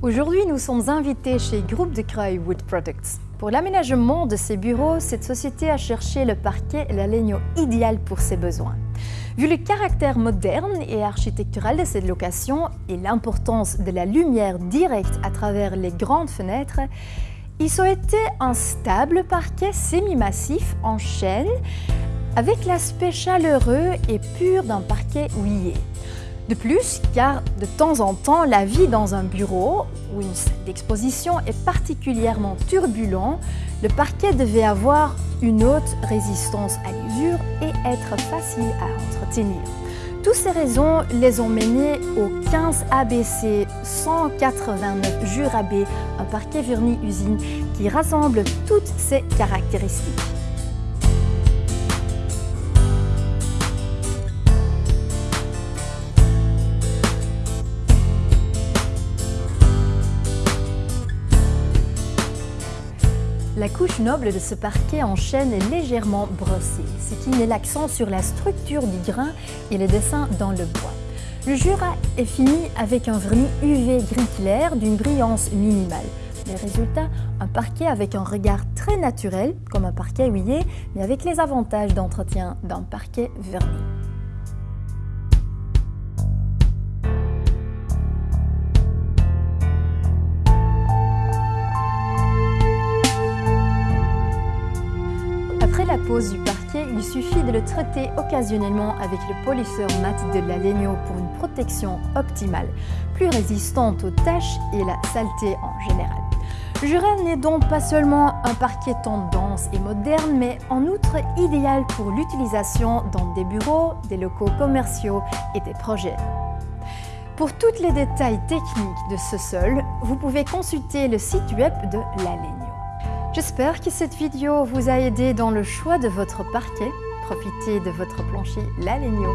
Aujourd'hui, nous sommes invités chez Groupe de Creil Wood Products. Pour l'aménagement de ses bureaux, cette société a cherché le parquet et la legno idéal pour ses besoins. Vu le caractère moderne et architectural de cette location et l'importance de la lumière directe à travers les grandes fenêtres, il souhaitait un stable parquet semi-massif en chêne avec l'aspect chaleureux et pur d'un parquet houillé. De plus, car de temps en temps, la vie dans un bureau ou une salle d'exposition est particulièrement turbulente, le parquet devait avoir une haute résistance à l'usure et être facile à entretenir. Toutes ces raisons les ont menées au 15 ABC 189 Jurabé, un parquet verni usine qui rassemble toutes ces caractéristiques. La couche noble de ce parquet en chêne est légèrement brossée, ce qui met l'accent sur la structure du grain et le dessin dans le bois. Le Jura est fini avec un vernis UV gris clair d'une brillance minimale. Les résultats, un parquet avec un regard très naturel, comme un parquet huillé, mais avec les avantages d'entretien d'un parquet verni. Du parquet, il suffit de le traiter occasionnellement avec le polisseur mat de la Legno pour une protection optimale, plus résistante aux taches et la saleté en général. Jura n'est donc pas seulement un parquet tendance et moderne, mais en outre idéal pour l'utilisation dans des bureaux, des locaux commerciaux et des projets. Pour tous les détails techniques de ce sol, vous pouvez consulter le site web de La Legno. J'espère que cette vidéo vous a aidé dans le choix de votre parquet. Profitez de votre plancher La Legno.